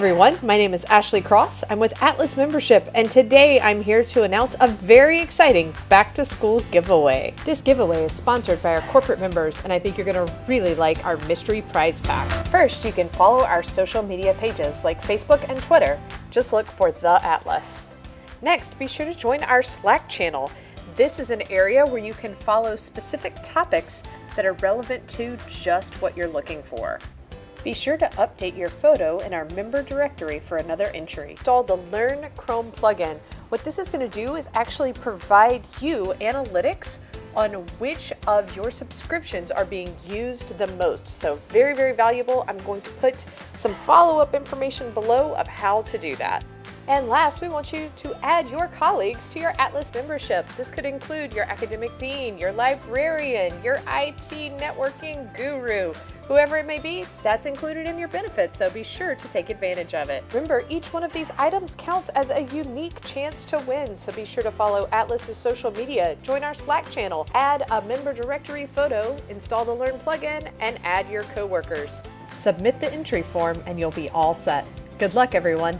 everyone, my name is Ashley Cross. I'm with Atlas Membership, and today I'm here to announce a very exciting back to school giveaway. This giveaway is sponsored by our corporate members, and I think you're going to really like our mystery prize pack. First, you can follow our social media pages like Facebook and Twitter. Just look for The Atlas. Next, be sure to join our Slack channel. This is an area where you can follow specific topics that are relevant to just what you're looking for. Be sure to update your photo in our member directory for another entry. Install the Learn Chrome plugin. What this is going to do is actually provide you analytics on which of your subscriptions are being used the most. So very, very valuable. I'm going to put some follow-up information below of how to do that. And last, we want you to add your colleagues to your Atlas membership. This could include your academic dean, your librarian, your IT networking guru, whoever it may be, that's included in your benefits, so be sure to take advantage of it. Remember, each one of these items counts as a unique chance to win, so be sure to follow Atlas's social media, join our Slack channel, add a member directory photo, install the Learn plugin, and add your coworkers. Submit the entry form and you'll be all set. Good luck, everyone.